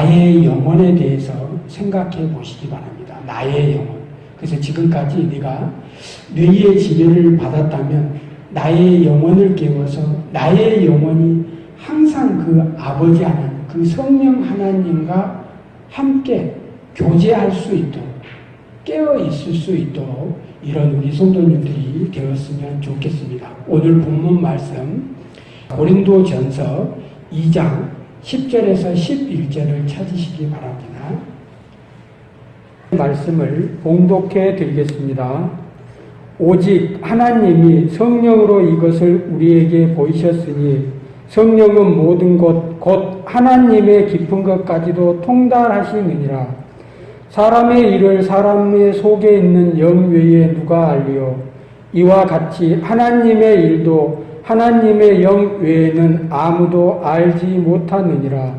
나의 영혼에 대해서 생각해 보시기 바랍니다. 나의 영혼. 그래서 지금까지 내가 뇌의 지배를 받았다면 나의 영혼을 깨워서 나의 영혼이 항상 그 아버지 하나님, 그 성령 하나님과 함께 교제할 수 있도록 깨어 있을 수 있도록 이런 우리 성도님들이 되었으면 좋겠습니다. 오늘 본문 말씀 고린도 전서 2장 10절에서 11절을 찾으시기 바랍니다. 말씀을 봉독해 드리겠습니다. 오직 하나님이 성령으로 이것을 우리에게 보이셨으니 성령은 모든 것, 곧 하나님의 깊은 것까지도 통달하시느니라. 사람의 일을 사람의 속에 있는 영 외에 누가 알리요? 이와 같이 하나님의 일도 하나님의 영 외에는 아무도 알지 못하느니라.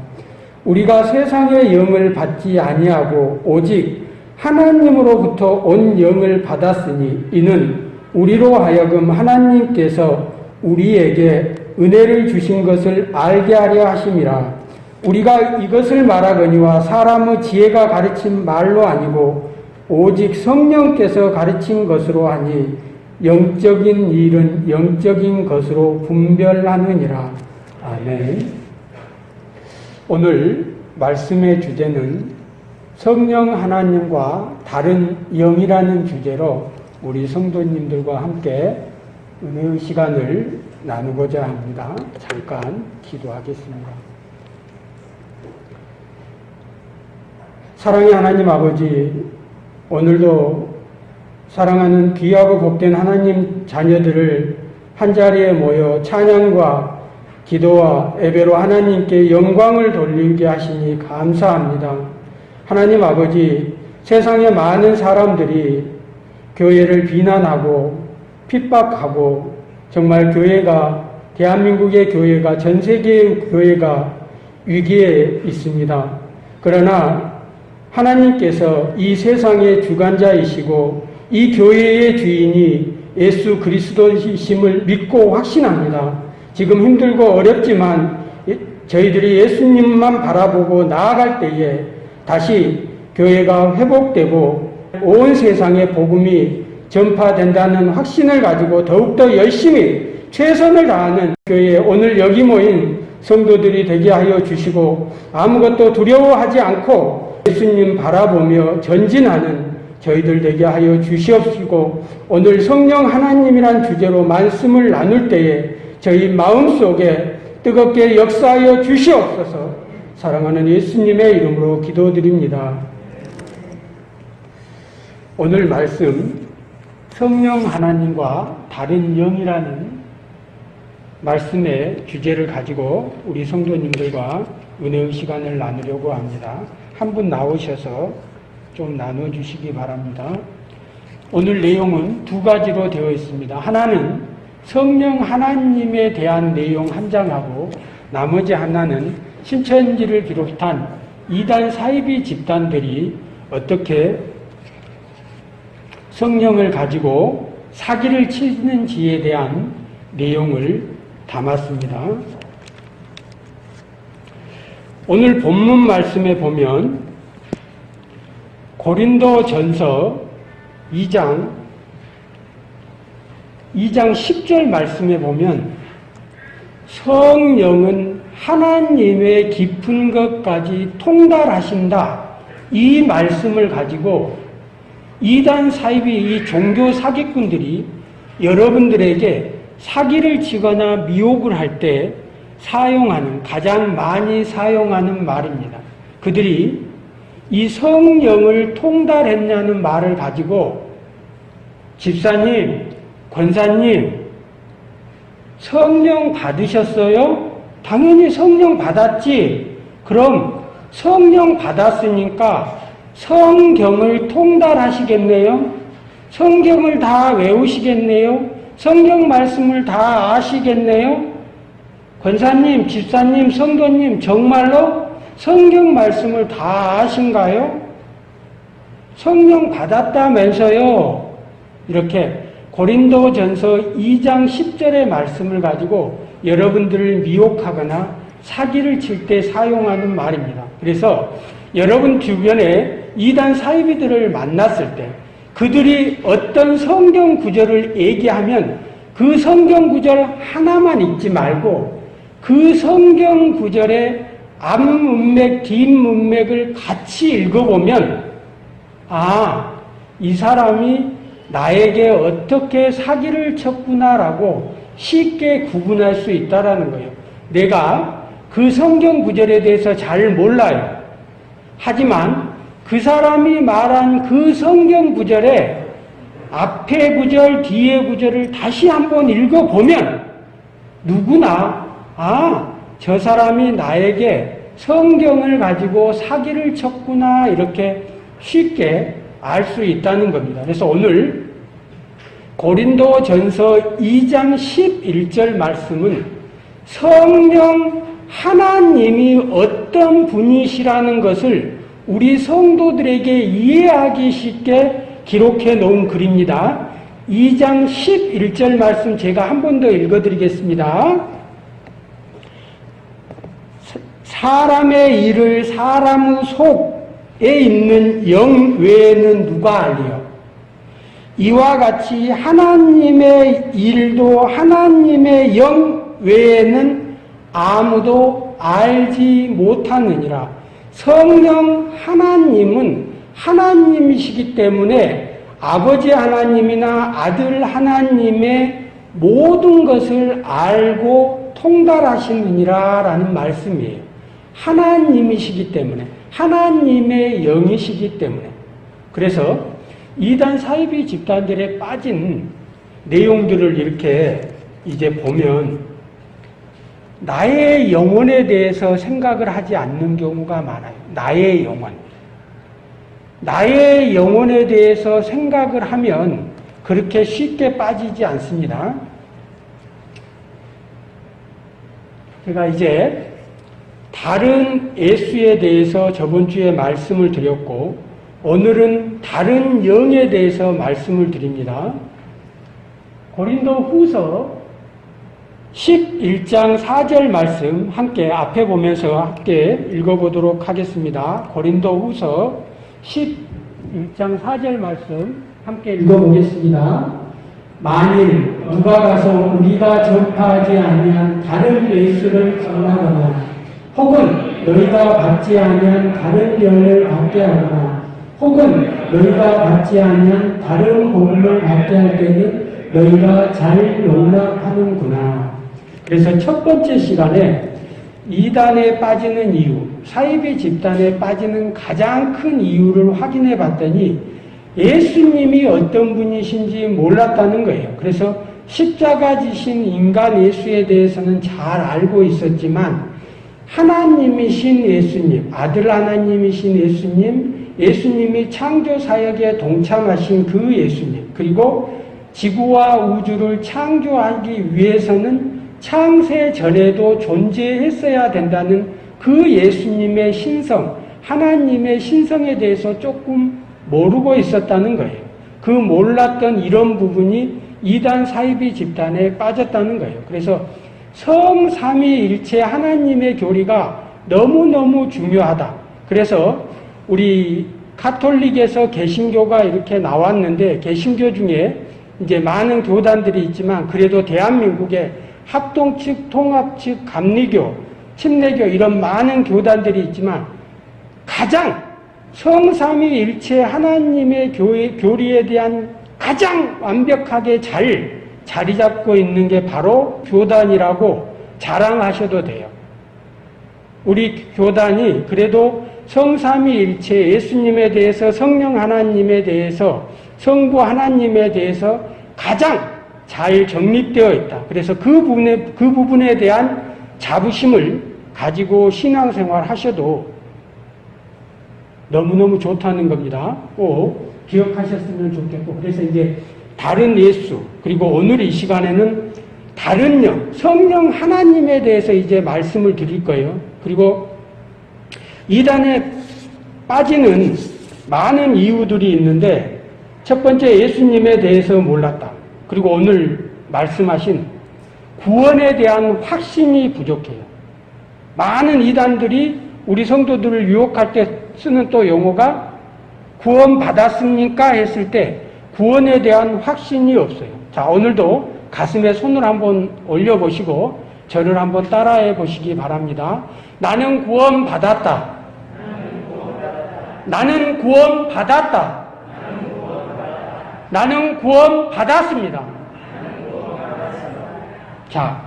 우리가 세상의 영을 받지 아니하고 오직 하나님으로부터 온 영을 받았으니 이는 우리로 하여금 하나님께서 우리에게 은혜를 주신 것을 알게 하려 하심이라. 우리가 이것을 말하거니와 사람의 지혜가 가르친 말로 아니고 오직 성령께서 가르친 것으로 하니 영적인 일은 영적인 것으로 분별하느니라. 아멘. 오늘 말씀의 주제는 성령 하나님과 다른 영이라는 주제로 우리 성도님들과 함께 은혜의 시간을 나누고자 합니다. 잠깐 기도하겠습니다. 사랑의 하나님 아버지, 오늘도 사랑하는 귀하고 복된 하나님 자녀들을 한자리에 모여 찬양과 기도와 예배로 하나님께 영광을 돌리게 하시니 감사합니다. 하나님 아버지, 세상의 많은 사람들이 교회를 비난하고 핍박하고 정말 교회가 대한민국의 교회가 전 세계의 교회가 위기에 있습니다. 그러나 하나님께서 이 세상의 주관자이시고 이 교회의 주인이 예수 그리스도이심을 믿고 확신합니다. 지금 힘들고 어렵지만 저희들이 예수님만 바라보고 나아갈 때에 다시 교회가 회복되고 온 세상에 복음이 전파된다는 확신을 가지고 더욱더 열심히 최선을 다하는 교회 오늘 여기 모인 성도들이 되게 하여 주시고 아무것도 두려워하지 않고 예수님 바라보며 전진하는 저희들 되게 하여 주시옵시고 오늘 성령 하나님이란 주제로 말씀을 나눌 때에 저희 마음속에 뜨겁게 역사하여 주시옵소서 사랑하는 예수님의 이름으로 기도드립니다. 오늘 말씀 성령 하나님과 다른 영이라는 말씀의 주제를 가지고 우리 성도님들과 은혜의 시간을 나누려고 합니다. 한 분 나오셔서 좀 나눠주시기 바랍니다. 오늘 내용은 두 가지로 되어 있습니다. 하나는 성령 하나님에 대한 내용 한 장하고 나머지 하나는 신천지를 비롯한 이단 사이비 집단들이 어떻게 성령을 가지고 사기를 치는지에 대한 내용을 담았습니다. 오늘 본문 말씀에 보면 고린도 전서 2장 2장 10절 말씀에 보면 성령은 하나님의 깊은 것까지 통달하신다. 이 말씀을 가지고 이단 사이비 이 종교 사기꾼들이 여러분들에게 사기를 치거나 미혹을 할 때 사용하는 가장 많이 사용하는 말입니다. 그들이 이 성령을 통달했냐는 말을 가지고 집사님, 권사님, 성령 받으셨어요? 당연히 성령 받았지. 그럼 성령 받았으니까 성경을 통달하시겠네요? 성경을 다 외우시겠네요? 성경 말씀을 다 아시겠네요? 권사님, 집사님, 성도님, 정말로 성경 말씀을 다 아신가요? 성령 받았다면서요? 이렇게 고린도 전서 2장 10절의 말씀을 가지고 여러분들을 미혹하거나 사기를 칠 때 사용하는 말입니다. 그래서 여러분 주변에 이단 사이비들을 만났을 때 그들이 어떤 성경 구절을 얘기하면 그 성경 구절 하나만 읽지 말고 그 성경 구절의 앞 문맥, 뒷 문맥을 같이 읽어보면 아, 이 사람이 나에게 어떻게 사기를 쳤구나라고 쉽게 구분할 수 있다라는 거예요. 내가 그 성경 구절에 대해서 잘 몰라요. 하지만 그 사람이 말한 그 성경 구절에 앞에 구절, 뒤에 구절을 다시 한번 읽어보면 누구나 아, 저 사람이 나에게 성경을 가지고 사기를 쳤구나 이렇게 쉽게 알 수 있다는 겁니다. 그래서 오늘 고린도 전서 2장 11절 말씀은 성령 하나님이 어떤 분이시라는 것을 우리 성도들에게 이해하기 쉽게 기록해 놓은 글입니다. 2장 11절 말씀 제가 한 번 더 읽어드리겠습니다. 사람의 일을 사람 속에 있는 영 외에는 누가 알리요? 이와 같이 하나님의 일도 하나님의 영 외에는 아무도 알지 못하느니라. 성령 하나님은 하나님이시기 때문에 아버지 하나님이나 아들 하나님의 모든 것을 알고 통달하시느니라 라는 말씀이에요. 하나님이시기 때문에 하나님의 영이시기 때문에 그래서 이단 사이비 집단들에 빠진 내용들을 이렇게 이제 보면 나의 영혼에 대해서 생각을 하지 않는 경우가 많아요. 나의 영혼. 나의 영혼에 대해서 생각을 하면 그렇게 쉽게 빠지지 않습니다. 제가 이제 다른 예수에 대해서 저번 주에 말씀을 드렸고 오늘은 다른 영에 대해서 말씀을 드립니다. 고린도 후서 11장 4절 말씀 함께 앞에 보면서 함께 읽어보도록 하겠습니다. 고린도 후서 11장 4절 말씀 함께 읽어보겠습니다. 만일 누가 가서 우리가 전파하지 아니한 다른 예수를 전하거나 혹은 너희가 받지 아니한 다른 연을 받게 하거나 혹은 너희가 받지 아니한 다른 복음을 받게 할 때는 너희가 잘 용납하는구나. 그래서 첫 번째 시간에 이단에 빠지는 이유, 사이비 집단에 빠지는 가장 큰 이유를 확인해 봤더니 예수님이 어떤 분이신지 몰랐다는 거예요. 그래서 십자가 지신 인간 예수에 대해서는 잘 알고 있었지만 하나님이신 예수님, 아들 하나님이신 예수님, 예수님이 창조 사역에 동참하신 그 예수님, 그리고 지구와 우주를 창조하기 위해서는 창세 전에도 존재했어야 된다는 그 예수님의 신성, 하나님의 신성에 대해서 조금 모르고 있었다는 거예요. 그 몰랐던 이런 부분이 이단 사이비 집단에 빠졌다는 거예요. 그래서 성삼위일체 하나님의 교리가 너무너무 중요하다. 그래서 우리 카톨릭에서 개신교가 이렇게 나왔는데 개신교 중에 이제 많은 교단들이 있지만 그래도 대한민국에 합동 측, 통합 측, 감리교, 침례교 이런 많은 교단들이 있지만 가장 성삼위일체 하나님의 교리에 대한 가장 완벽하게 잘 자리 잡고 있는 게 바로 교단이라고 자랑하셔도 돼요. 우리 교단이 그래도 성삼위일체 예수님에 대해서 성령 하나님에 대해서 성부 하나님에 대해서 가장 잘 정립되어 있다. 그래서 그 부분에 그 부분에 대한 자부심을 가지고 신앙생활 하셔도 너무너무 좋다는 겁니다. 꼭 기억하셨으면 좋겠고 그래서 이제 다른 예수 그리고 오늘 이 시간에는 다른 영 성령 하나님에 대해서 이제 말씀을 드릴 거예요. 그리고 이단에 빠지는 많은 이유들이 있는데 첫 번째 예수님에 대해서 몰랐다. 그리고 오늘 말씀하신 구원에 대한 확신이 부족해요. 많은 이단들이 우리 성도들을 유혹할 때 쓰는 또 용어가 구원 받았습니까? 했을 때 구원에 대한 확신이 없어요. 자, 오늘도 가슴에 손을 한번 올려보시고 저를 한번 따라해 보시기 바랍니다. 나는 구원 받았다. 나는 구원 받았다. 나는 구원 받았습니다. 자,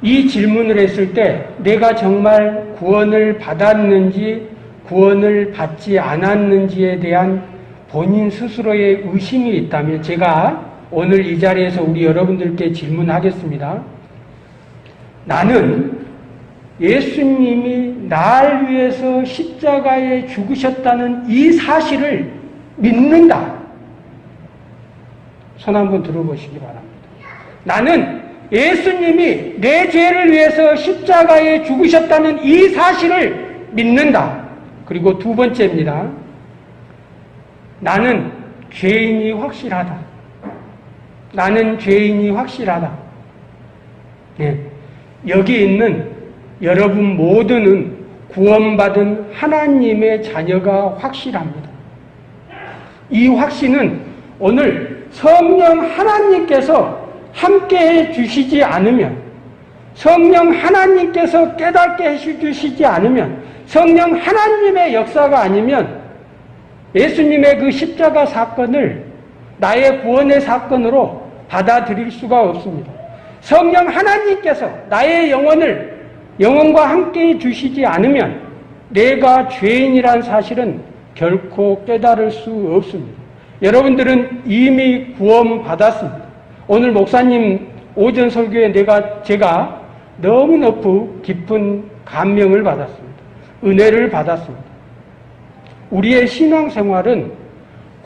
이 질문을 했을 때 내가 정말 구원을 받았는지 구원을 받지 않았는지에 대한 본인 스스로의 의심이 있다면 제가 오늘 이 자리에서 우리 여러분들께 질문하겠습니다. 나는 예수님이 날 위해서 십자가에 죽으셨다는 이 사실을 믿는다. 손 한번 들어보시기 바랍니다. 나는 예수님이 내 죄를 위해서 십자가에 죽으셨다는 이 사실을 믿는다. 그리고 두 번째입니다. 나는 죄인이 확실하다. 나는 죄인이 확실하다. 네. 여기 있는 여러분 모두는 구원받은 하나님의 자녀가 확실합니다. 이 확신은 오늘 성령 하나님께서 함께 해 주시지 않으면 성령 하나님께서 깨닫게 해 주시지 않으면 성령 하나님의 역사가 아니면 예수님의 그 십자가 사건을 나의 구원의 사건으로 받아들일 수가 없습니다. 성령 하나님께서 나의 영혼을 영혼과 함께 해 주시지 않으면 내가 죄인이란 사실은 결코 깨달을 수 없습니다. 여러분들은 이미 구원받았습니다. 오늘 목사님 오전 설교에 내가 제가 너무 높고 깊은 감명을 받았습니다. 은혜를 받았습니다. 우리의 신앙생활은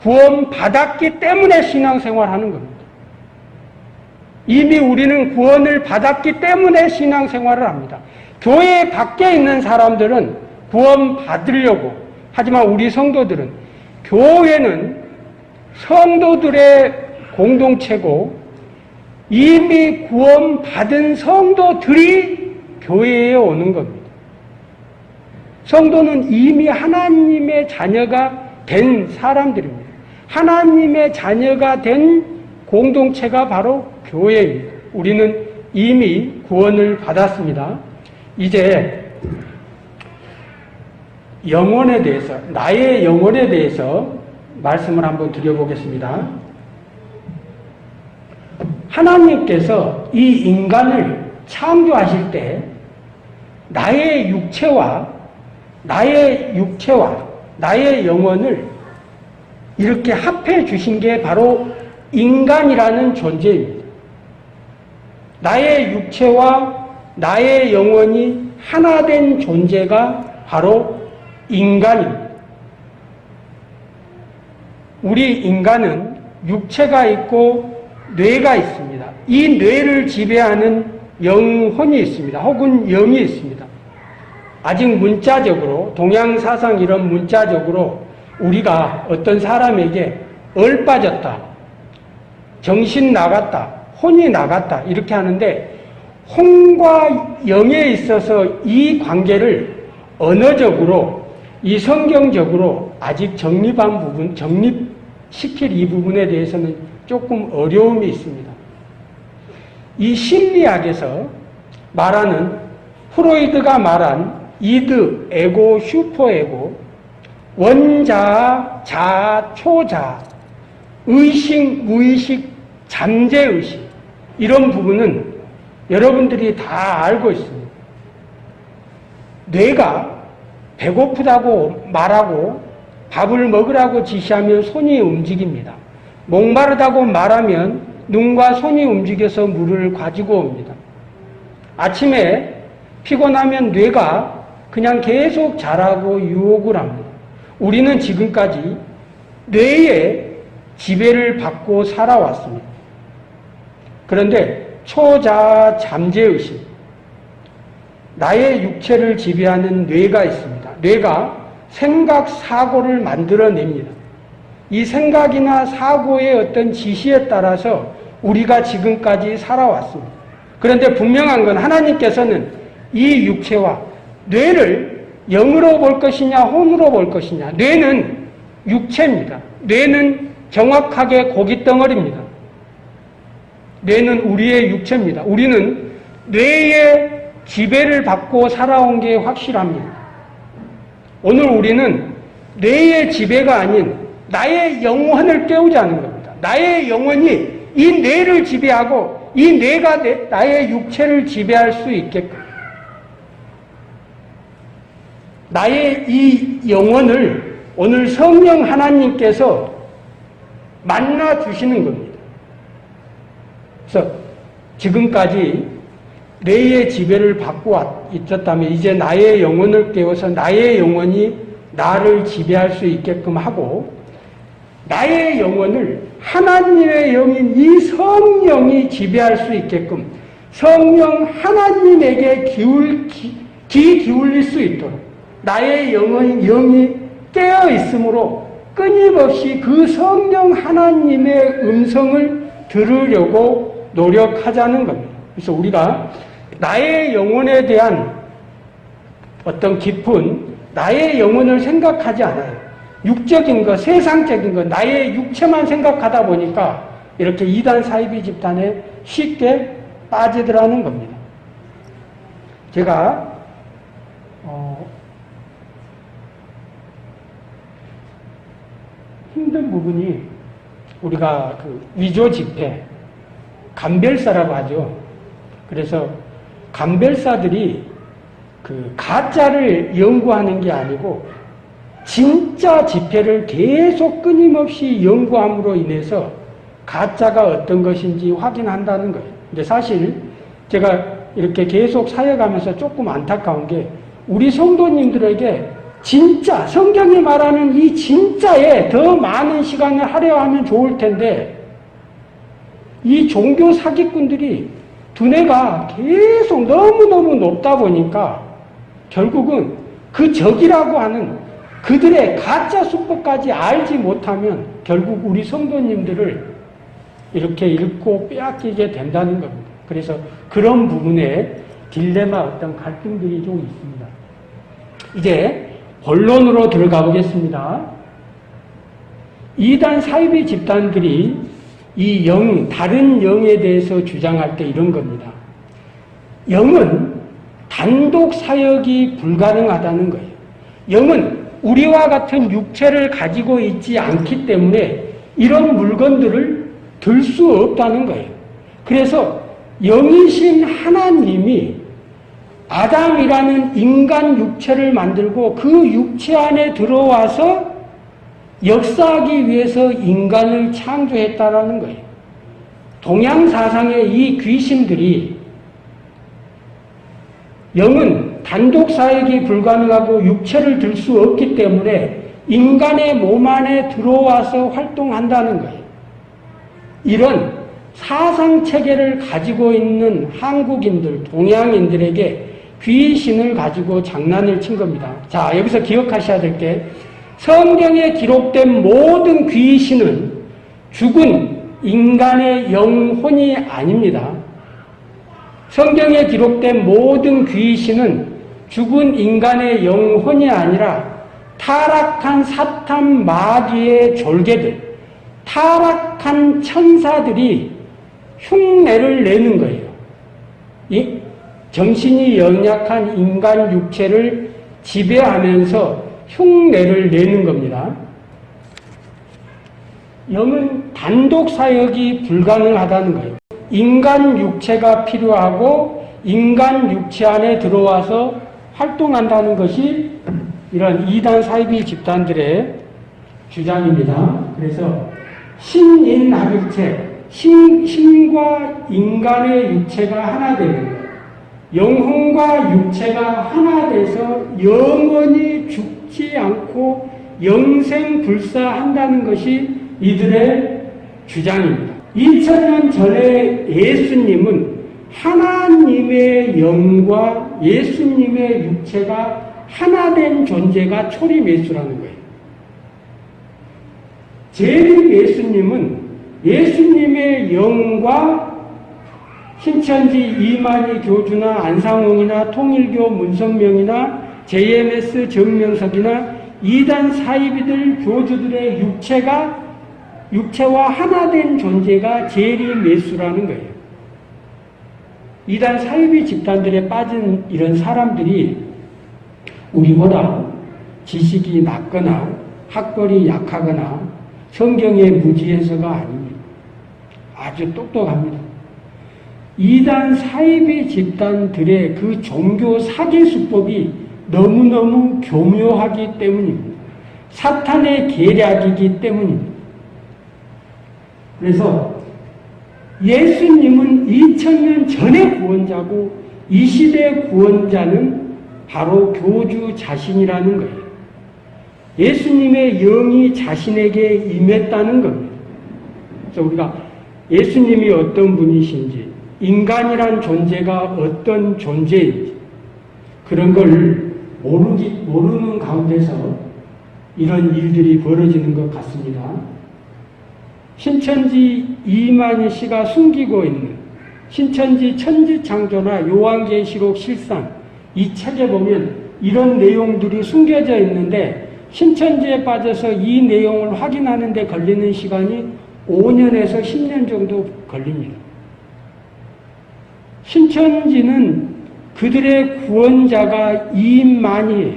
구원받았기 때문에 신앙생활하는 겁니다. 이미 우리는 구원을 받았기 때문에 신앙생활을 합니다. 교회 밖에 있는 사람들은 구원받으려고 하지만 우리 성도들은 교회는 성도들의 공동체고 이미 구원받은 성도들이 교회에 오는 겁니다. 성도는 이미 하나님의 자녀가 된 사람들입니다. 하나님의 자녀가 된 공동체가 바로 교회입니다. 우리는 이미 구원을 받았습니다. 이제 영혼에 대해서, 나의 영혼에 대해서 말씀을 한번 드려보겠습니다. 하나님께서 이 인간을 창조하실 때 나의 육체와 나의 육체와 나의 영혼을 이렇게 합해 주신 게 바로 인간이라는 존재입니다. 나의 육체와 나의 영혼이 하나 된 존재가 바로 인간입니다. 우리 인간은 육체가 있고 뇌가 있습니다. 이 뇌를 지배하는 영혼이 있습니다. 혹은 영이 있습니다. 아직 문자적으로 동양사상 이런 문자적으로 우리가 어떤 사람에게 얼빠졌다, 정신 나갔다, 혼이 나갔다 이렇게 하는데 혼과 영에 있어서 이 관계를 언어적으로 이 성경적으로 아직 정립한 부분, 정립시킬 이 부분에 대해서는 조금 어려움이 있습니다. 이 심리학에서 말하는 프로이드가 말한 이드, 에고, 슈퍼에고, 원자, 자, 초자, 의식, 무의식, 잠재의식 이런 부분은 여러분들이 다 알고 있습니다. 뇌가 배고프다고 말하고 밥을 먹으라고 지시하면 손이 움직입니다. 목마르다고 말하면 눈과 손이 움직여서 물을 가지고 옵니다. 아침에 피곤하면 뇌가 그냥 계속 자라고 유혹을 합니다. 우리는 지금까지 뇌의 지배를 받고 살아왔습니다. 그런데 초자 잠재의식, 나의 육체를 지배하는 뇌가 있습니다. 뇌가 생각, 사고를 만들어냅니다. 이 생각이나 사고의 어떤 지시에 따라서 우리가 지금까지 살아왔습니다. 그런데 분명한 건 하나님께서는 이 육체와 뇌를 영으로 볼 것이냐 혼으로 볼 것이냐 뇌는 육체입니다. 뇌는 정확하게 고기 덩어리입니다. 뇌는 우리의 육체입니다. 우리는 뇌의 지배를 받고 살아온 게 확실합니다. 오늘 우리는 뇌의 지배가 아닌 나의 영혼을 깨우자는 겁니다. 나의 영혼이 이 뇌를 지배하고 이 뇌가 내, 나의 육체를 지배할 수 있게끔 나의 이 영혼을 오늘 성령 하나님께서 만나 주시는 겁니다. 그래서 지금까지 뇌의 지배를 받고 있었다면 이제 나의 영혼을 깨워서 나의 영혼이 나를 지배할 수 있게끔 하고 나의 영혼을 하나님의 영인 이 성령이 지배할 수 있게끔 성령 하나님에게 기울, 기, 귀 기울일 수 있도록 나의 영은 영이 깨어 있으므로 끊임없이 그 성령 하나님의 음성을 들으려고 노력하자는 겁니다. 그래서 우리가 나의 영혼에 대한 어떤 깊은 나의 영혼을 생각하지 않아요. 육적인 것, 세상적인 것, 나의 육체만 생각하다 보니까 이렇게 이단 사이비 집단에 쉽게 빠지더라는 겁니다. 제가 어, 힘든 부분이 우리가 그 위조 집회, 감별사라고 하죠. 그래서 감별사들이 그 가짜를 연구하는 게 아니고 진짜 집회를 계속 끊임없이 연구함으로 인해서 가짜가 어떤 것인지 확인한다는 거예요. 근데 사실 제가 이렇게 계속 사역하면서 조금 안타까운 게 우리 성도님들에게 진짜 성경이 말하는 이 진짜에 더 많은 시간을 하려 하면 좋을 텐데 이 종교 사기꾼들이 두뇌가 계속 너무너무 높다 보니까 결국은 그 적이라고 하는 그들의 가짜 수법까지 알지 못하면 결국 우리 성도님들을 이렇게 잃고 빼앗기게 된다는 겁니다. 그래서 그런 부분에 딜레마 어떤 갈등들이 좀 있습니다. 이제 본론으로 들어가 보겠습니다. 이단 사이비 집단들이 이 영, 다른 영에 대해서 주장할 때 이런 겁니다. 영은 단독 사역이 불가능하다는 거예요. 영은 우리와 같은 육체를 가지고 있지 않기 때문에 이런 물건들을 들 수 없다는 거예요. 그래서 영이신 하나님이 아담이라는 인간 육체를 만들고 그 육체 안에 들어와서 역사하기 위해서 인간을 창조했다라는 거예요. 동양 사상의 이 귀신들이 영은 단독 사역이 불가능하고 육체를 들 수 없기 때문에 인간의 몸 안에 들어와서 활동한다는 거예요. 이런 사상 체계를 가지고 있는 한국인들, 동양인들에게 귀신을 가지고 장난을 친 겁니다. 자, 여기서 기억하셔야 될 게 성경에 기록된 모든 귀신은 죽은 인간의 영혼이 아닙니다. 성경에 기록된 모든 귀신은 죽은 인간의 영혼이 아니라 타락한 사탄 마귀의 졸개들, 타락한 천사들이 흉내를 내는 거예요. 이 정신이 연약한 인간 육체를 지배하면서 흉내를 내는 겁니다. 영은 단독 사역이 불가능하다는 거예요. 인간 육체가 필요하고 인간 육체 안에 들어와서 활동한다는 것이 이런 이단 사이비 집단들의 주장입니다. 그래서 신인 나일체 신, 신과 인간의 육체가 하나 되는. 영혼과 육체가 하나 돼서 영원히 죽지 않고 영생불사한다는 것이 이들의 주장입니다. 2000년 전에 예수님은 하나님의 영과 예수님의 육체가 하나 된 존재가 초림 예수라는 거예요. 재림 예수님은 예수님의 영과 신천지 이만희 교주나 안상홍이나 통일교 문성명이나 JMS 정명석이나 이단 사이비들 교주들의 육체가 육체와 하나된 존재가 제리매수라는 거예요. 이단 사이비 집단들에 빠진 이런 사람들이 우리보다 지식이 낮거나 학벌이 약하거나 성경의 무지해서가 아닙니다. 아주 똑똑합니다. 이단 사이비 집단들의 그 종교 사기 수법이 너무너무 교묘하기 때문입니다. 사탄의 계략이기 때문입니다. 그래서 예수님은 2000년 전의 구원자고 이 시대 구원자는 바로 교주 자신이라는 거예요. 예수님의 영이 자신에게 임했다는 겁니다. 그래서 우리가 예수님이 어떤 분이신지, 인간이란 존재가 어떤 존재인지, 그런 걸 모르기, 모르는 가운데서 이런 일들이 벌어지는 것 같습니다. 신천지 이만희 씨가 숨기고 있는 신천지 천지창조나 요한계시록 실상 이 책에 보면 이런 내용들이 숨겨져 있는데 신천지에 빠져서 이 내용을 확인하는 데 걸리는 시간이 5년에서 10년 정도 걸립니다. 신천지는 그들의 구원자가 이만이에요.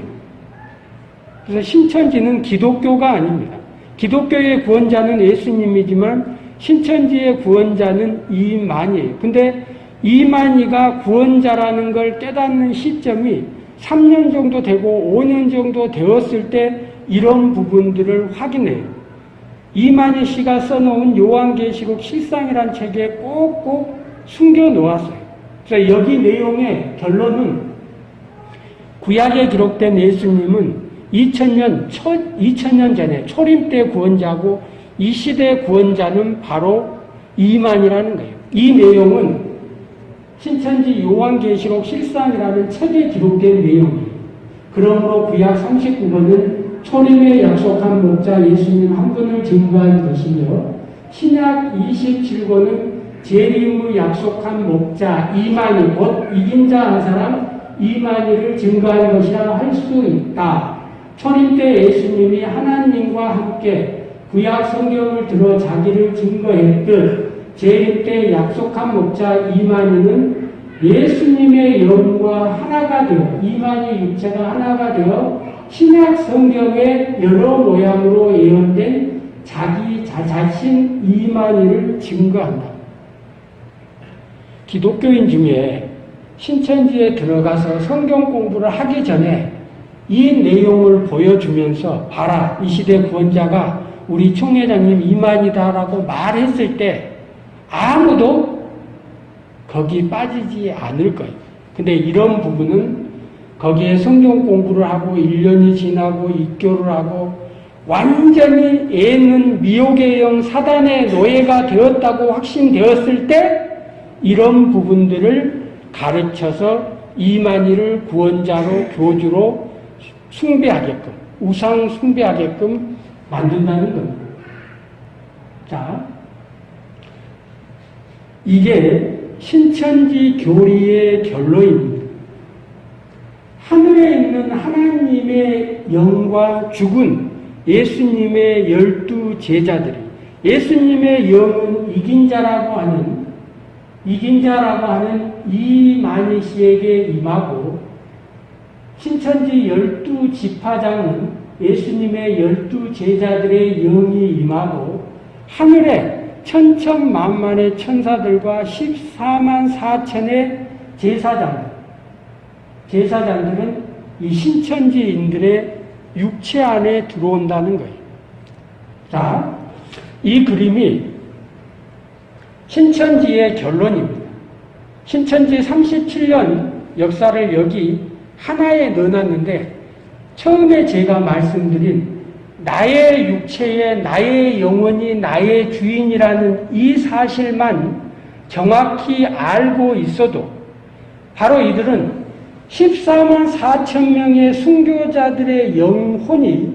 그래서 신천지는 기독교가 아닙니다. 기독교의 구원자는 예수님이지만 신천지의 구원자는 이만이에요. 근데 이만희가 구원자라는 걸 깨닫는 시점이 3년 정도 되고 5년 정도 되었을 때 이런 부분들을 확인해요. 이만희 씨가 써놓은 요한계시록 실상이란 책에 꼭꼭 숨겨 놓았어요. 그래서 여기 내용의 결론은 구약에 기록된 예수님은 2000년, 초, 2000년 전에 초림 때 구원자고 이 시대 구원자는 바로 이만이라는 거예요. 이 내용은 신천지 요한계시록 실상이라는 책에 기록된 내용이에요. 그러므로 구약 39번은 초림에 약속한 목자 예수님 한 분을 증거한 것이며 신약 27권은 재림의 약속한 목자 이만희 곧 이긴 자 한 사람 이만희를 증거한 것이라 할 수 있다. 초림 때 예수님이 하나님과 함께 구약 성경을 들어 자기를 증거했듯 재림 때 약속한 목자 이만희는 예수님의 영과 하나가 되어 이만희 육체가 하나가 되어 신약 성경의 여러 모양으로 예언된 자기 자신 이만희를 증거한다. 기독교인 중에 신천지에 들어가서 성경 공부를 하기 전에 이 내용을 보여주면서 봐라 이 시대 구원자가 우리 총회장님 이만이다라고 말했을 때 아무도 거기 빠지지 않을 거예요. 근데 이런 부분은 거기에 성경 공부를 하고 1년이 지나고 입교를 하고 완전히 애는 미혹의 영 사단의 노예가 되었다고 확신되었을 때 이런 부분들을 가르쳐서 이만희를 구원자로 교주로 숭배하게끔 우상 숭배하게끔 만든다는 겁니다. 자, 이게 신천지 교리의 결론입니다. 하늘에 있는 하나님의 영과 죽은 예수님의 열두 제자들이 예수님의 영은 이긴 자라고 하는 이긴 자라고 하는 이만희 씨에게 임하고 신천지 열두 지파장은 예수님의 열두 제자들의 영이 임하고 하늘에 천천만만의 천사들과 14만 4천의 제사장들 제사장들은 이 신천지인들의 육체 안에 들어온다는 거예요. 자, 이 그림이 신천지의 결론입니다. 신천지 37년 역사를 여기 하나에 넣어놨는데 처음에 제가 말씀드린 나의 육체에 나의 영혼이 나의 주인이라는 이 사실만 정확히 알고 있어도 바로 이들은 14만 4천 명의 순교자들의 영혼이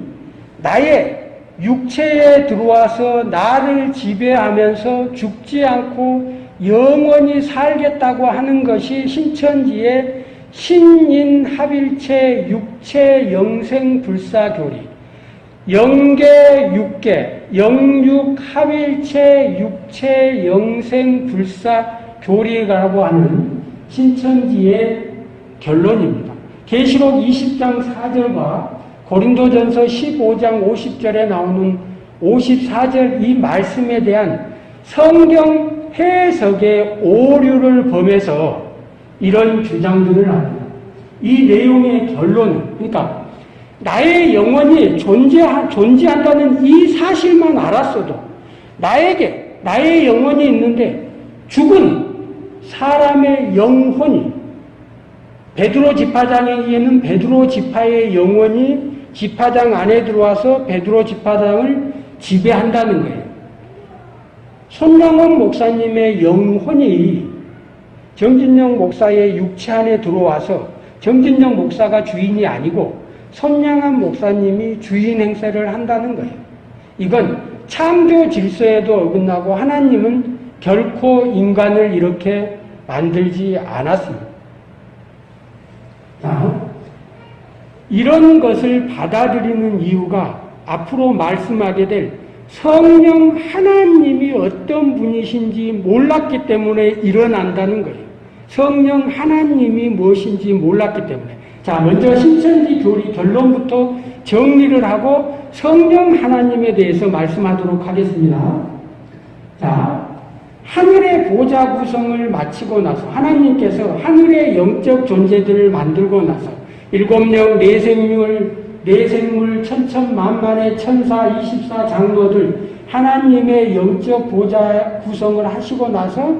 나의 육체에 들어와서 나를 지배하면서 죽지 않고 영원히 살겠다고 하는 것이 신천지의 신인합일체 육체 영생 불사교리 영계 육계 영육합일체 육체 영생 불사교리라고 하는 신천지의 결론입니다. 계시록 20장 4절과 고린도전서 15장 50절에 나오는 54절 이 말씀에 대한 성경 해석의 오류를 범해서 이런 주장들을 합니다. 이 내용의 결론은 그러니까 나의 영혼이 존재 존재한다는 이 사실만 알았어도 나에게 나의 영혼이 있는데 죽은 사람의 영혼이 베드로 지파장에게는 베드로 지파의 영혼이 지파장 안에 들어와서 베드로 지파장을 지배한다는 거예요. 손영원 목사님의 영혼이 정진영 목사의 육체 안에 들어와서 정진영 목사가 주인이 아니고 손양한 목사님이 주인 행세를 한다는 거예요. 이건 창조 질서에도 어긋나고 하나님은 결코 인간을 이렇게 만들지 않았습니다. 자, 이런 것을 받아들이는 이유가 앞으로 말씀하게 될 성령 하나님이 어떤 분이신지 몰랐기 때문에 일어난다는 거예요. 성령 하나님이 무엇인지 몰랐기 때문에. 자, 먼저 신천지 교리 결론부터 정리를 하고 성령 하나님에 대해서 말씀하도록 하겠습니다. 자, 하늘의 보좌 구성을 마치고 나서 하나님께서 하늘의 영적 존재들을 만들고 나서 일곱 영 내생물 내생물 천천만만의 천사 24 장로들 하나님의 영적 보좌 구성을 하시고 나서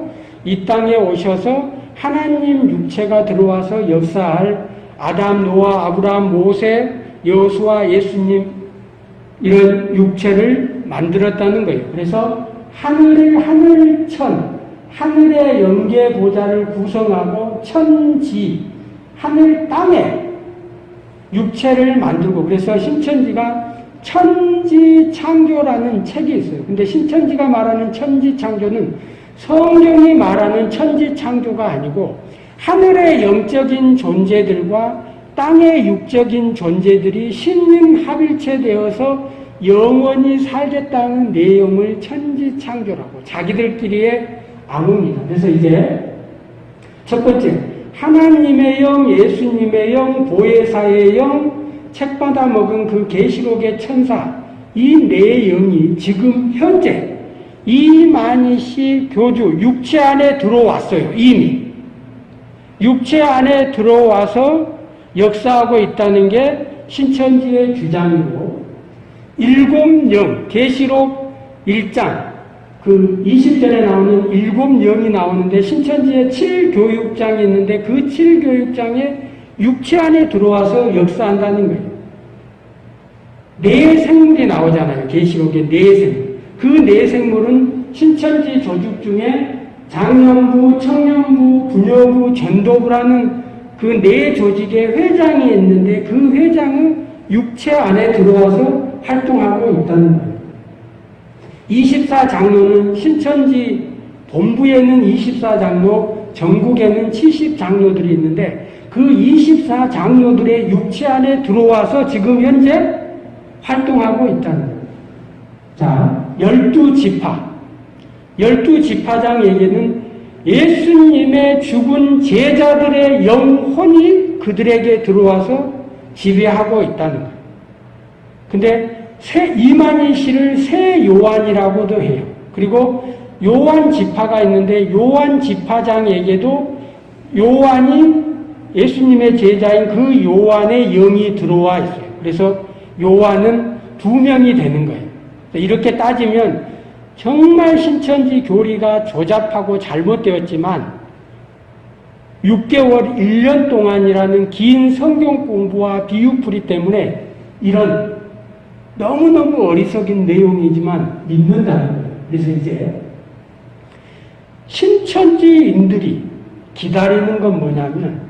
이 땅에 오셔서 하나님 육체가 들어와서 역사할 아담, 노아, 아브라함, 모세, 여수와 예수님 이런 육체를 만들었다는 거예요. 그래서 하늘 하늘천 하늘의 영계 보좌를 구성하고 천지 하늘 땅에 육체를 만들고 그래서 신천지가 천지 창조라는 책이 있어요. 근데 신천지가 말하는 천지 창조는 성경이 말하는 천지 창조가 아니고 하늘의 영적인 존재들과 땅의 육적인 존재들이 신림 합일체 되어서 영원히 살겠다는 내용을 천지 창조라고 자기들끼리의 암호입니다. 그래서 이제 첫 번째 하나님의 영, 예수님의 영, 보혜사의 영, 책 받아 먹은 그 계시록의 천사 이 네 영이 지금 현재 이만희 씨 교주 육체 안에 들어왔어요. 이미 육체 안에 들어와서 역사하고 있다는 게 신천지의 주장이고 일곱 영 계시록 1장 그 20절에 나오는 일곱 영이 나오는데 신천지에 7교육장이 있는데 그 7교육장에 육체 안에 들어와서 역사한다는 거예요. 네 생물이 나오잖아요. 계시록에 네 생물. 그 네 생물은 신천지 조직 중에 장년부, 청년부, 부녀부, 전도부라는 그 네 조직의 회장이 있는데 그 회장은 육체 안에 들어와서 활동하고 있다는 거예요. 24장로는 신천지 본부에는 24장로, 전국에는 70장로들이 있는데 그 24장로들의 육체 안에 들어와서 지금 현재 활동하고 있다는 거예요. 자, 12지파. 12지파장에게는 예수님의 죽은 제자들의 영혼이 그들에게 들어와서 지배하고 있다는 거예요. 근데 새 이만희 씨를 새 요한이라고도 해요. 그리고 요한 지파가 있는데 요한 지파장에게도 요한이 예수님의 제자인 그 요한의 영이 들어와 있어요. 그래서 요한은 두 명이 되는 거예요. 이렇게 따지면 정말 신천지 교리가 조잡하고 잘못되었지만 6개월, 1년 동안이라는 긴 성경 공부와 비유풀이 때문에 이런 너무너무 어리석인 내용이지만 믿는다는 거예요. 그래서 이제 신천지인들이 기다리는 건 뭐냐면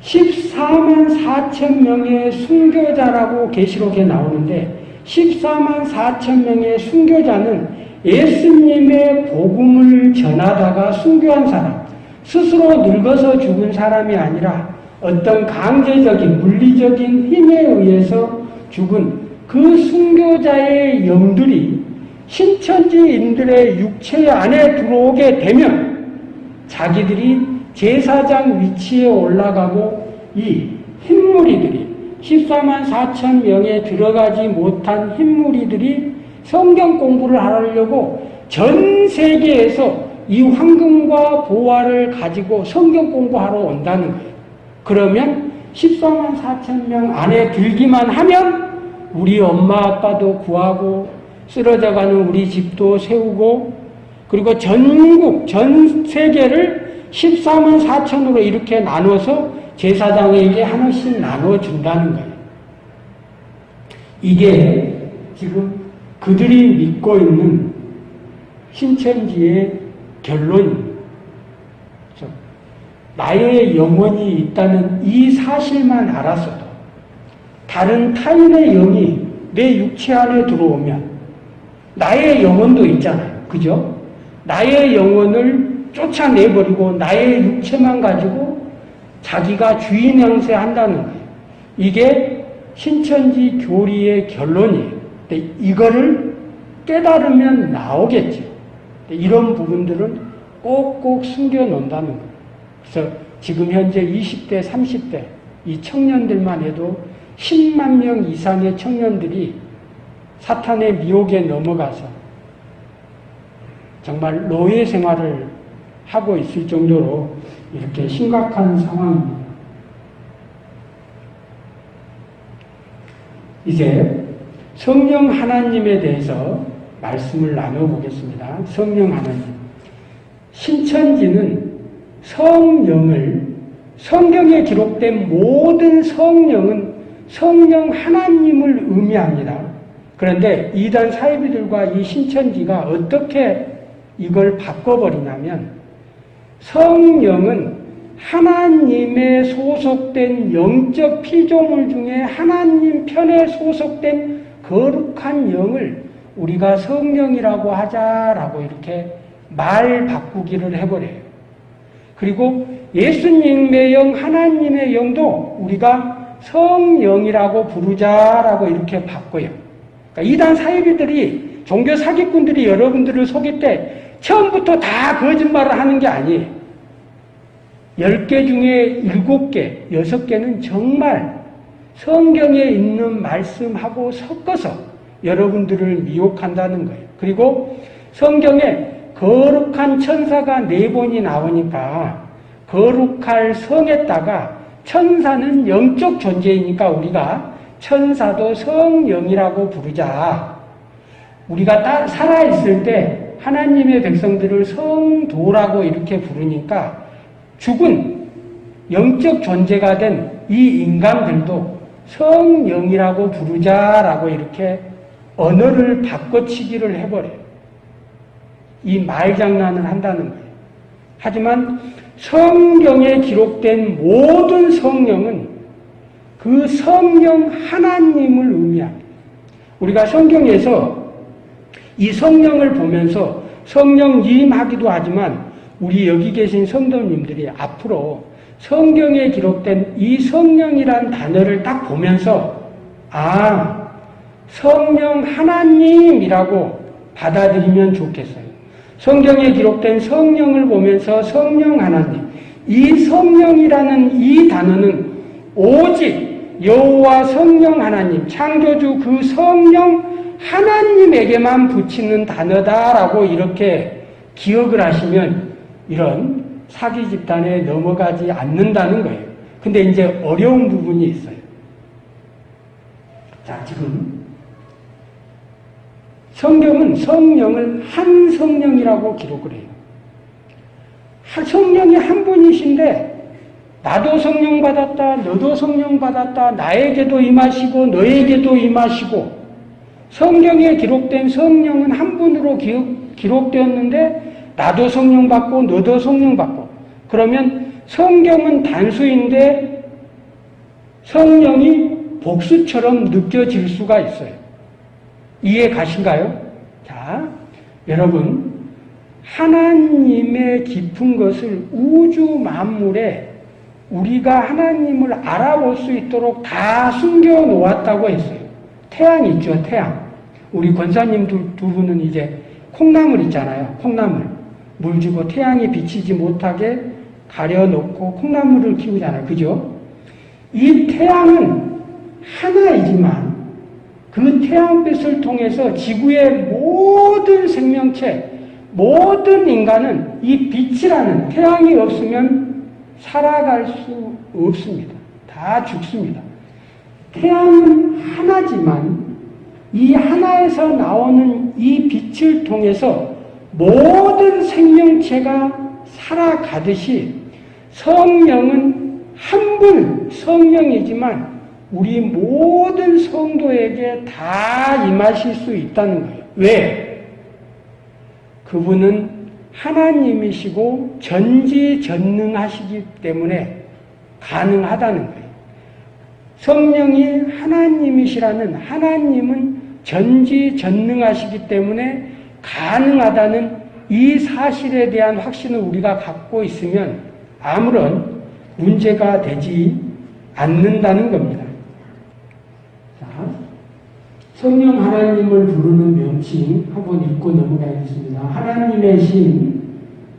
14만 4천 명의 순교자라고 계시록에 나오는데 14만 4천 명의 순교자는 예수님의 복음을 전하다가 순교한 사람, 스스로 늙어서 죽은 사람이 아니라 어떤 강제적인 물리적인 힘에 의해서 죽은 그 순교자의 영들이 신천지인들의 육체 안에 들어오게 되면 자기들이 제사장 위치에 올라가고 이 흰무리들이 14만 4천 명에 들어가지 못한 흰무리들이 성경 공부를 하려고 전 세계에서 이 황금과 보화를 가지고 성경 공부하러 온다는 거예요. 그러면 14만 4천 명 안에 들기만 하면 우리 엄마 아빠도 구하고 쓰러져가는 우리 집도 세우고 그리고 전국 전 세계를 14만 4천으로 이렇게 나눠서 제사장에게 하나씩 나눠준다는 거예요. 이게 지금 그들이 믿고 있는 신천지의 결론입니다. 나의 영혼이 있다는 이 사실만 알았어도 다른 타인의 영이 내 육체 안에 들어오면 나의 영혼도 있잖아요. 그죠? 나의 영혼을 쫓아내버리고 나의 육체만 가지고 자기가 주인 행세 한다는 거예요. 이게 신천지 교리의 결론이에요. 이거를 깨달으면 나오겠죠. 이런 부분들은 꼭꼭 숨겨놓는다는 거예요. 그래서 지금 현재 20대, 30대 이 청년들만 해도 10만 명 이상의 청년들이 사탄의 미혹에 넘어가서 정말 노예 생활을 하고 있을 정도로 이렇게 심각한 상황입니다. 이제 성령 하나님에 대해서 말씀을 나눠보겠습니다. 성령 하나님. 신천지는 성령을 성경에 기록된 모든 성령은 성령 하나님을 의미합니다. 그런데 이단 사이비들과 이 신천지가 어떻게 이걸 바꿔버리냐면 성령은 하나님에 소속된 영적 피조물 중에 하나님 편에 소속된 거룩한 영을 우리가 성령이라고 하자라고 이렇게 말 바꾸기를 해버려요. 그리고 예수님의 영, 하나님의 영도 우리가 성령이라고 부르자라고 이렇게 바꿔요. 그러니까 이단 사이비들이 종교 사기꾼들이 여러분들을 속일 때 처음부터 다 거짓말을 하는 게 아니에요. 10개 중에 7개, 6개는 정말 성경에 있는 말씀하고 섞어서 여러분들을 미혹한다는 거예요. 그리고 성경에 거룩한 천사가 네 번이 나오니까 거룩할 성에다가 천사는 영적 존재이니까 우리가 천사도 성령이라고 부르자. 우리가 살아있을 때 하나님의 백성들을 성도라고 이렇게 부르니까 죽은 영적 존재가 된 이 인간들도 성령이라고 부르자라고 이렇게 언어를 바꿔치기를 해버려요. 이 말장난을 한다는 거예요. 하지만 성경에 기록된 모든 성령은 그 성령 하나님을 의미합니다. 우리가 성경에서 이 성령을 보면서 성령님 하기도 하지만 우리 여기 계신 성도님들이 앞으로 성경에 기록된 이 성령이란 단어를 딱 보면서 아 성령 하나님이라고 받아들이면 좋겠어요. 성경에 기록된 성령을 보면서 성령 하나님, 이 성령이라는 이 단어는 오직 여호와 성령 하나님, 창조주 그 성령 하나님에게만 붙이는 단어다라고 이렇게 기억을 하시면 이런 사기 집단에 넘어가지 않는다는 거예요. 근데 이제 어려운 부분이 있어요. 자, 지금 성경은 성령을 한 성령이라고 기록을 해요. 성령이 한 분이신데 나도 성령 받았다, 너도 성령 받았다, 나에게도 임하시고 너에게도 임하시고 성경에 기록된 성령은 한 분으로 기록, 기록되었는데 나도 성령 받고 너도 성령 받고 그러면 성경은 단수인데 성령이 복수처럼 느껴질 수가 있어요. 이해 가신가요? 자, 여러분, 하나님의 깊은 것을 우주 만물에 우리가 하나님을 알아볼 수 있도록 다 숨겨 놓았다고 했어요. 태양 있죠, 태양. 우리 권사님 두, 두 분은 이제 콩나물 있잖아요, 콩나물. 물 주고 태양이 비치지 못하게 가려놓고 콩나물을 키우잖아요. 그죠? 이 태양은 하나이지만 그 태양빛을 통해서 지구의 모든 생명체, 모든 인간은 이 빛이라는 태양이 없으면 살아갈 수 없습니다. 다 죽습니다. 태양은 하나지만 이 하나에서 나오는 이 빛을 통해서 모든 생명체가 살아가듯이 성령은 한 분 성령이지만 우리 모든 성도에게 다 임하실 수 있다는 거예요. 왜? 그분은 하나님이시고 전지전능하시기 때문에 가능하다는 거예요. 성령이 하나님이시라는 하나님은 전지전능하시기 때문에 가능하다는 이 사실에 대한 확신을 우리가 갖고 있으면 아무런 문제가 되지 않는다는 겁니다. 자, 성령 하나님을 부르는 명칭 한번 읽고 넘어가겠습니다. 하나님의 신,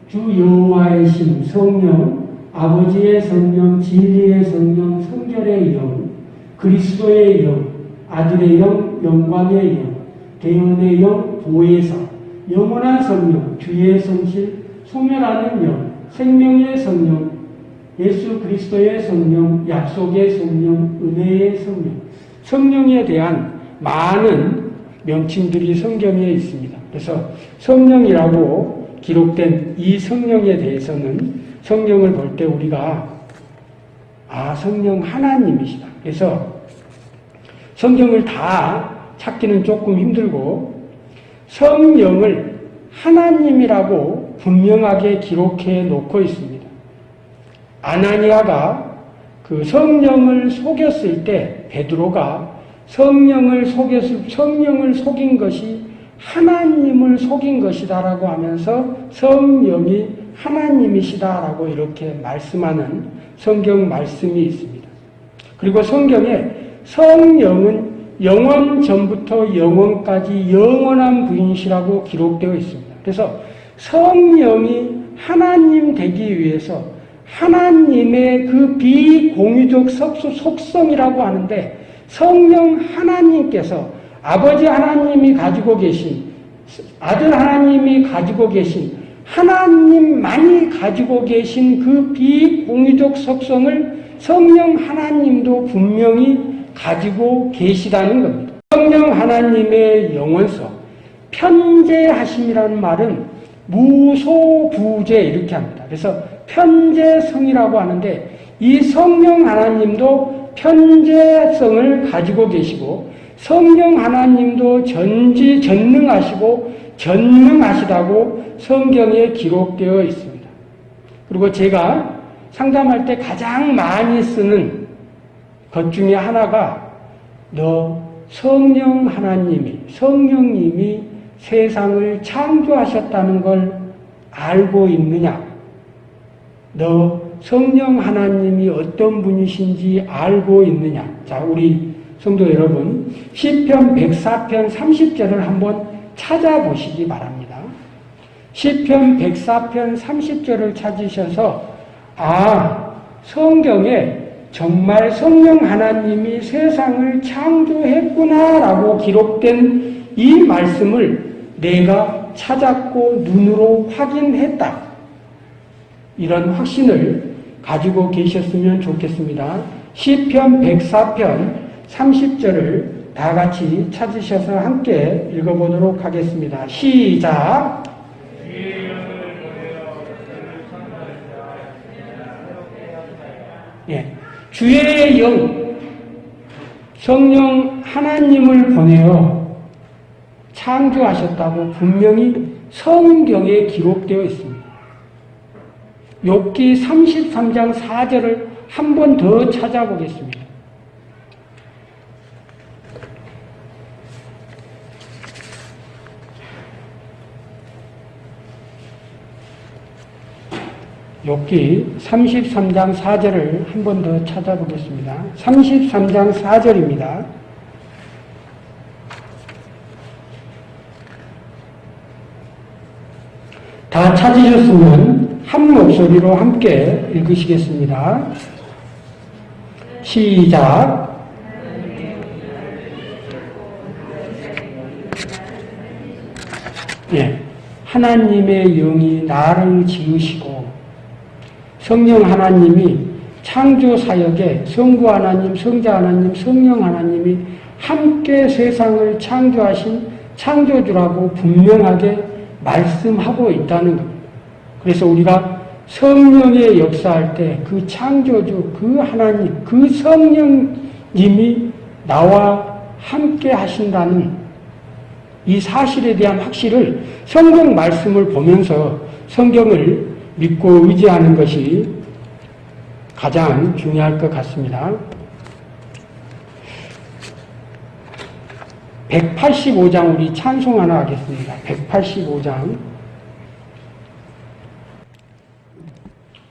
주 여호와의 신, 성령, 아버지의 성령, 진리의 성령, 성결의 영, 그리스도의 영, 아들의 영, 영광의 영, 대언의 영, 보혜사, 영원한 성령, 주의 성실, 소멸하는 영, 생명의 성령, 예수 그리스도의 성령, 약속의 성령, 은혜의 성령, 성령에 대한 많은 명칭들이 성경에 있습니다. 그래서 성령이라고 기록된 이 성령에 대해서는 성령을 볼 때 우리가 아 성령 하나님이시다. 그래서 성경을 다 찾기는 조금 힘들고 성령을 하나님이라고 분명하게 기록해 놓고 있습니다. 아나니아가 그 성령을 속였을 때 베드로가 성령을 속였을 성령을 속인 것이 하나님을 속인 것이다라고 하면서 성령이 하나님이시다라고 이렇게 말씀하는 성경 말씀이 있습니다. 그리고 성경에 성령은 영원 전부터 영원까지 영원한 분이시라고 기록되어 있습니다. 그래서 성령이 하나님 되기 위해서 하나님의 그 비공유적 속성이라고 하는데 성령 하나님께서 아버지 하나님이 가지고 계신 아들 하나님이 가지고 계신 하나님만이 가지고 계신 그 비공유적 속성을 성령 하나님도 분명히 가지고 계시다는 겁니다. 성령 하나님의 영원성, 편재하심이라는 말은 무소부재 이렇게 합니다. 그래서 편재성이라고 하는데 이 성령 하나님도 편재성을 가지고 계시고 성령 하나님도 전지 전능하시고 전능하시다고 성경에 기록되어 있습니다. 그리고 제가 상담할 때 가장 많이 쓰는 것 중에 하나가 너 성령 하나님이 성령님이 세상을 창조하셨다는 걸 알고 있느냐? 너 성령 하나님이 어떤 분이신지 알고 있느냐? 자, 우리 성도 여러분, 시편 104편 30절을 한번 찾아보시기 바랍니다. 시편 104편 30절을 찾으셔서 아, 성경에 정말 성령 하나님이 세상을 창조했구나라고 기록된 이 말씀을 내가 찾았고 눈으로 확인했다. 이런 확신을 가지고 계셨으면 좋겠습니다. 시편 104편 30절을 다 같이 찾으셔서 함께 읽어보도록 하겠습니다. 시작. 예. 주의 영, 성령 하나님을 보내어 창조하셨다고 분명히 성경에 기록되어 있습니다. 욕기 33장 4절을 한 번 더 찾아보겠습니다. 욕기 33장 4절을 한 번 더 찾아보겠습니다. 33장 4절입니다. 다 찾으셨으면 한 목소리로 함께 읽으시겠습니다. 시작. 예. 하나님의 영이 나를 지으시고 성령 하나님이 창조 사역에 성부 하나님, 성자 하나님, 성령 하나님이 함께 세상을 창조하신 창조주라고 분명하게 말씀하고 있다는 겁니다. 그래서 우리가 성령의 역사할 때 그 창조주, 그 하나님, 그 성령님이 나와 함께 하신다는 이 사실에 대한 확실을 성경 말씀을 보면서 성경을 믿고 의지하는 것이 가장 중요할 것 같습니다. 185장 우리 찬송 하나 하겠습니다. 185장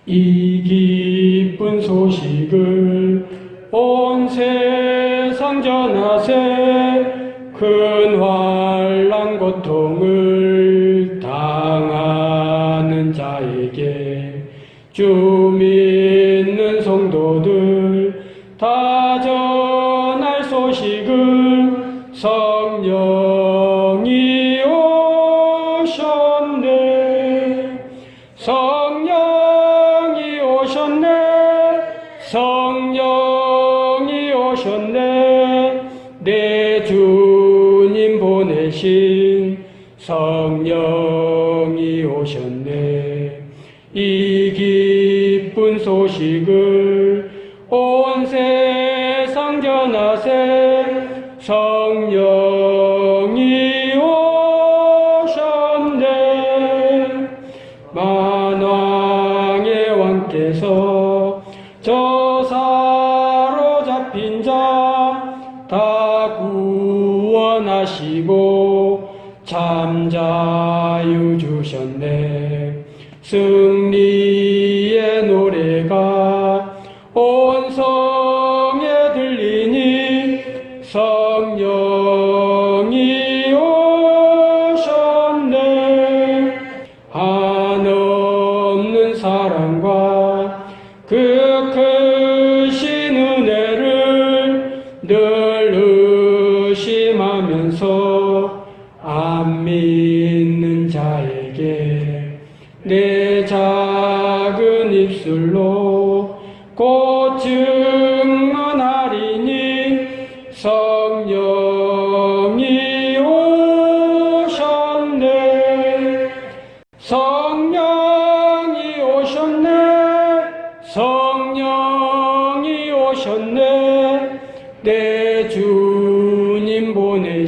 이 기쁜 소식을 온 세상 전하세 큰 환란 고통을 당하는 자에게 주 믿는 성도들 다 전할 소식을 성령이 오셨네 성령이 오셨네. 이 기쁜 소식을 주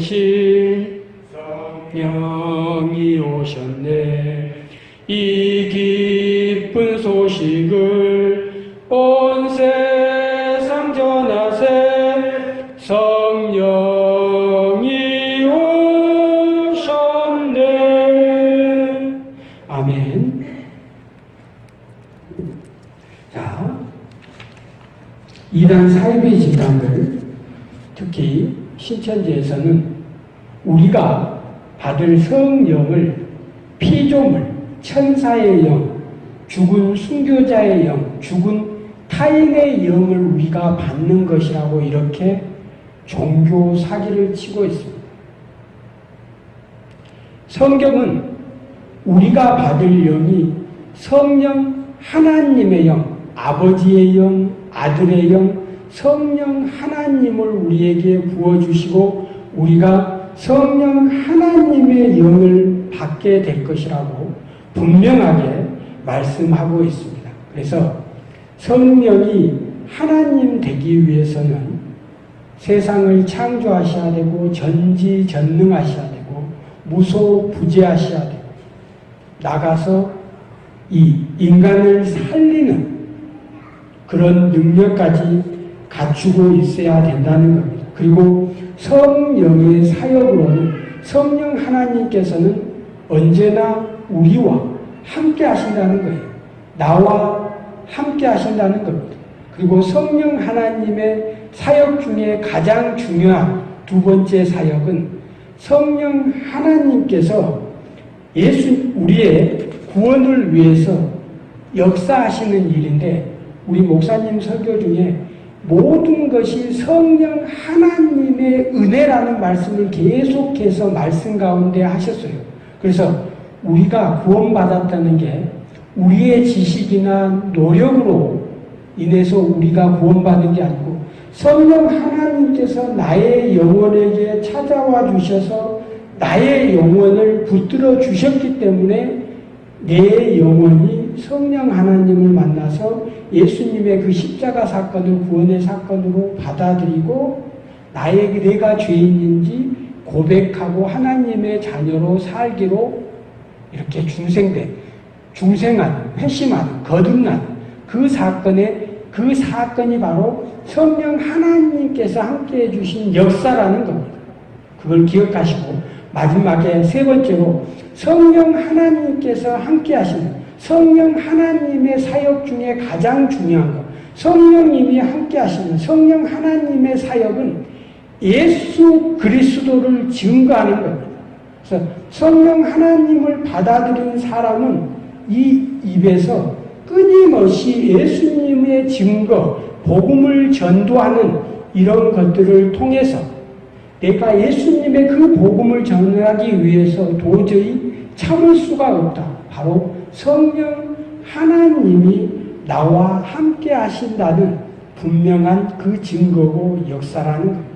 보 받을 성령을 피조물, 천사의 영, 죽은 순교자의 영, 죽은 타인의 영을 우리가 받는 것이라고 이렇게 종교 사기를 치고 있습니다. 성경은 우리가 받을 영이 성령 하나님의 영, 아버지의 영, 아들의 영, 성령 하나님을 우리에게 부어주시고 우리가 성령 하나님의 영을 받게 될 것이라고 분명하게 말씀하고 있습니다. 그래서 성령이 하나님 되기 위해서는 세상을 창조하셔야 되고 전지전능하셔야 되고 무소부재하셔야 되고 나가서 이 인간을 살리는 그런 능력까지 갖추고 있어야 된다는 겁니다. 그리고 성령의 사역으로는 성령 하나님께서는 언제나 우리와 함께 하신다는 거예요. 나와 함께 하신다는 겁니다. 그리고 성령 하나님의 사역 중에 가장 중요한 두 번째 사역은 성령 하나님께서 예수 우리의 구원을 위해서 역사하시는 일인데 우리 목사님 설교 중에 모든 것이 성령 하나님의 은혜라는 말씀을 계속해서 말씀 가운데 하셨어요. 그래서 우리가 구원받았다는 게 우리의 지식이나 노력으로 인해서 우리가 구원받은 게 아니고 성령 하나님께서 나의 영혼에게 찾아와 주셔서 나의 영혼을 붙들어 주셨기 때문에 내 영혼이 성령 하나님을 만나서 예수님의 그 십자가 사건을 구원의 사건으로 받아들이고 나에게 내가 죄인인지 고백하고 하나님의 자녀로 살기로 이렇게 중생된 중생하는 회심하는 거듭나는 그 사건에 그 사건이 바로 성령 하나님께서 함께 해 주신 역사라는 겁니다. 그걸 기억하시고 마지막에 세 번째로 성령 하나님께서 함께 하시는 성령 하나님의 사역 중에 가장 중요한 것 성령님이 함께 하시는 성령 하나님의 사역은 예수 그리스도를 증거하는 겁니다. 그래서 성령 하나님을 받아들인 사람은 이 입에서 끊임없이 예수님의 증거, 복음을 전도하는 이런 것들을 통해서 내가 예수님의 그 복음을 전하기 위해서 도저히 참을 수가 없다. 바로 성령 하나님이 나와 함께 하신다는 분명한 그 증거고 역사라는 겁니다.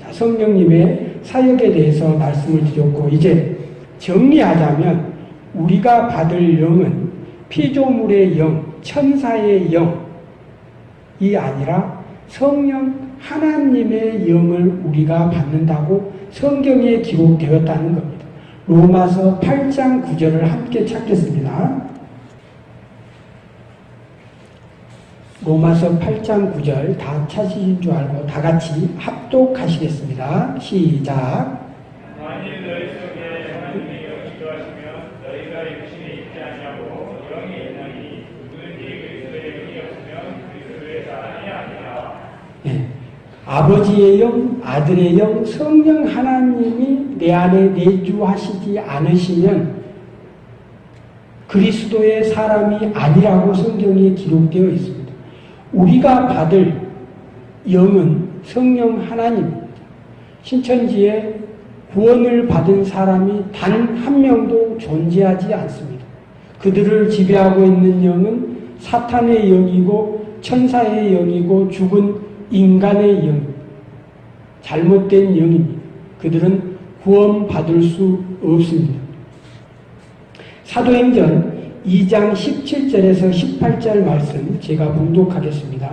자, 성령님의 사역에 대해서 말씀을 드렸고 이제 정리하자면 우리가 받을 영은 피조물의 영, 천사의 영이 아니라 성령 하나님의 영을 우리가 받는다고 성경에 기록되었다는 겁니다. 로마서 8장 9절을 함께 찾겠습니다. 로마서 8장 9절 다 찾으신 줄 알고 다 같이 합독하시겠습니다. 시작. 만일 너희 속에 하나님의 영이 거하시면 너희가 육신에 있지 아니하고 영이 있나니 누구든지 그리스도의 영이 없으면 그리스도의 사람이 아니라 예. 아버지의 영, 아들의 영, 성령 하나님이 내 안에 내주하시지 않으시면 그리스도의 사람이 아니라고 성경에 기록되어 있습니다. 우리가 받을 영은 성령 하나님입니다. 신천지에 구원을 받은 사람이 단 한 명도 존재하지 않습니다. 그들을 지배하고 있는 영은 사탄의 영이고 천사의 영이고 죽은 인간의 영, 잘못된 영입니다. 그들은 구원받을 수 없습니다. 사도행전 2장 17절에서 18절 말씀 제가 봉독하겠습니다.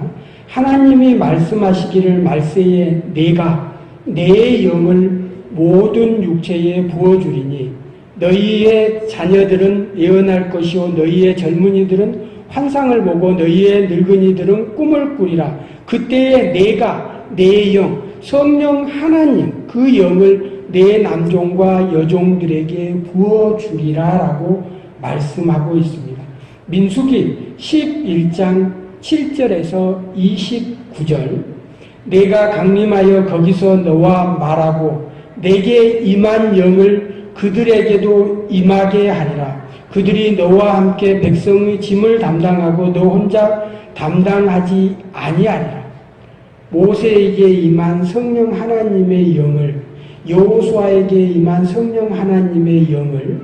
하나님이 말씀하시기를 말세에 내가 내 영을 모든 육체에 부어주리니 너희의 자녀들은 예언할 것이요 너희의 젊은이들은 환상을 보고 너희의 늙은이들은 꿈을 꾸리라. 그때에 내가 내 영, 성령 하나님 그 영을 내 남종과 여종들에게 부어주리라 라고 말씀하고 있습니다. 민수기 11장 7절에서 29절 내가 강림하여 거기서 너와 말하고 내게 임한 영을 그들에게도 임하게 하리라. 그들이 너와 함께 백성의 짐을 담당하고 너 혼자 담당하지 아니하리라. 모세에게 임한 성령 하나님의 영을 여호수아에게 임한 성령 하나님의 영을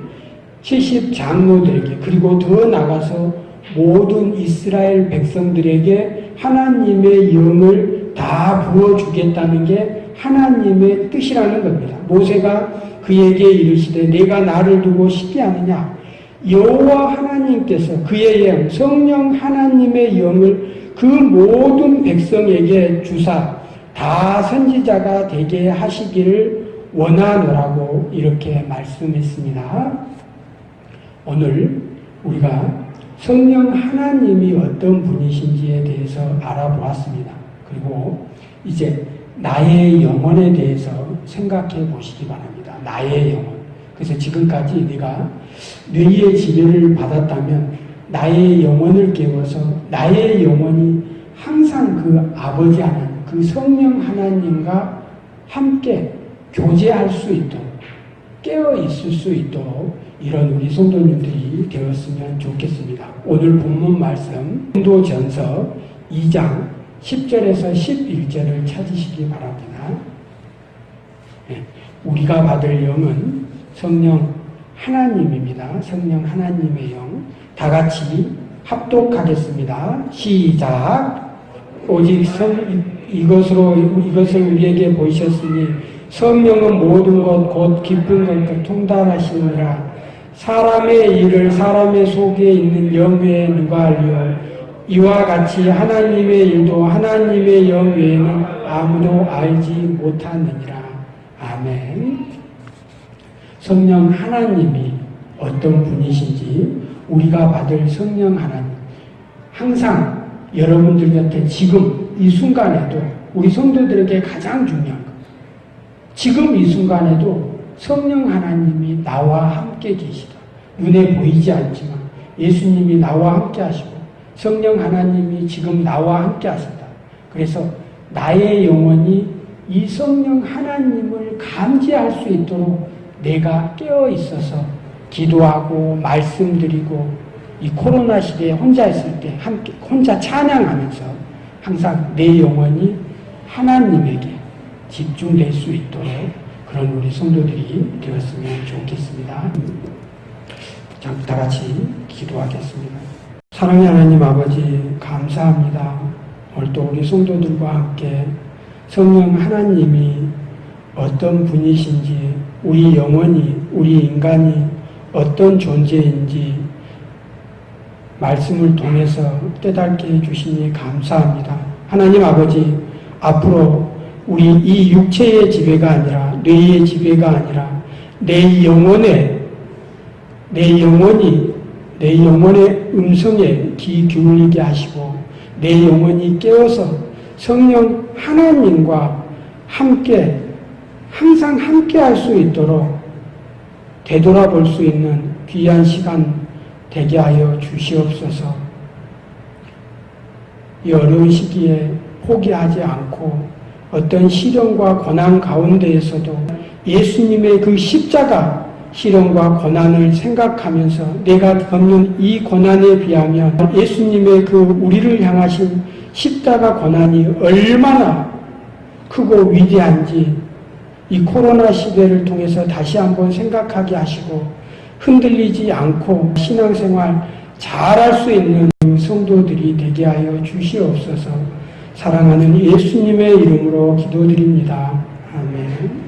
70 장로들에게 그리고 더 나가서 모든 이스라엘 백성들에게 하나님의 영을 다 부어주겠다는 게 하나님의 뜻이라는 겁니다. 모세가 그에게 이르시되 내가 나를 두고 쉽게 하느냐 여호와 하나님께서 그의 영 성령 하나님의 영을 그 모든 백성에게 주사 다 선지자가 되게 하시기를 원하노라고 이렇게 말씀했습니다. 오늘 우리가 성령 하나님이 어떤 분이신지에 대해서 알아보았습니다. 그리고 이제 나의 영혼에 대해서 생각해 보시기 바랍니다. 나의 영혼. 그래서 지금까지 네가 뇌의 지배를 받았다면 나의 영혼을 깨워서 나의 영혼이 항상 그 아버지 하나님, 그 성령 하나님과 함께 교제할 수 있도록 깨어 있을 수 있도록 이런 우리 성도님들이 되었으면 좋겠습니다. 오늘 본문 말씀 성도전서 2장 10절에서 11절을 찾으시기 바랍니다. 예, 우리가 받을 영은 성령 하나님입니다. 성령 하나님의 영. 다 같이 합독하겠습니다. 시작. 오직 성, 이것으로, 이것을 우리에게 보이셨으니 성령은 모든 것, 곧 기쁜 것과 통달하시느라 사람의 일을 사람의 속에 있는 영 외에 누가 알려 이와 같이 하나님의 일도 하나님의 영 외에는 아무도 알지 못하느니라. 아멘. 성령 하나님이 어떤 분이신지 우리가 받을 성령 하나님 항상 여러분들 곁에 지금 이 순간에도 우리 성도들에게 가장 중요한 것 지금 이 순간에도 성령 하나님이 나와 함께 계시다. 눈에 보이지 않지만 예수님이 나와 함께 하시고 성령 하나님이 지금 나와 함께 하신다. 그래서 나의 영혼이 이 성령 하나님을 감지할 수 있도록 내가 깨어 있어서 기도하고 말씀드리고 이 코로나 시대에 혼자 있을 때 함께 혼자 찬양하면서 항상 내 영혼이 하나님에게 집중될 수 있도록 그런 우리 성도들이 되었으면 좋겠습니다. 자, 다 같이 기도하겠습니다. 사랑의 하나님 아버지 감사합니다. 오늘 또 우리 성도들과 함께 성령 하나님이 어떤 분이신지 우리 영혼이 우리 인간이 어떤 존재인지 말씀을 통해서 깨닫게 해주시니 감사합니다. 하나님 아버지 앞으로 우리 이 육체의 지배가 아니라 뇌의 지배가 아니라 내 영혼의 내 영혼이 내 영혼의 음성에 귀 기울이게 하시고 내 영혼이 깨어서 성령 하나님과 함께 항상 함께 할 수 있도록 되돌아볼 수 있는 귀한 시간 되게 하여 주시옵소서. 이 어려운 시기에 포기하지 않고 어떤 시련과 고난 가운데에서도 예수님의 그 십자가 시련과 고난을 생각하면서 내가 겪는 이 고난에 비하면 예수님의 그 우리를 향하신 십자가 고난이 얼마나 크고 위대한지 이 코로나 시대를 통해서 다시 한번 생각하게 하시고 흔들리지 않고 신앙생활 잘할 수 있는 성도들이 되게 하여 주시옵소서 사랑하는 예수님의 이름으로 기도드립니다. 아멘.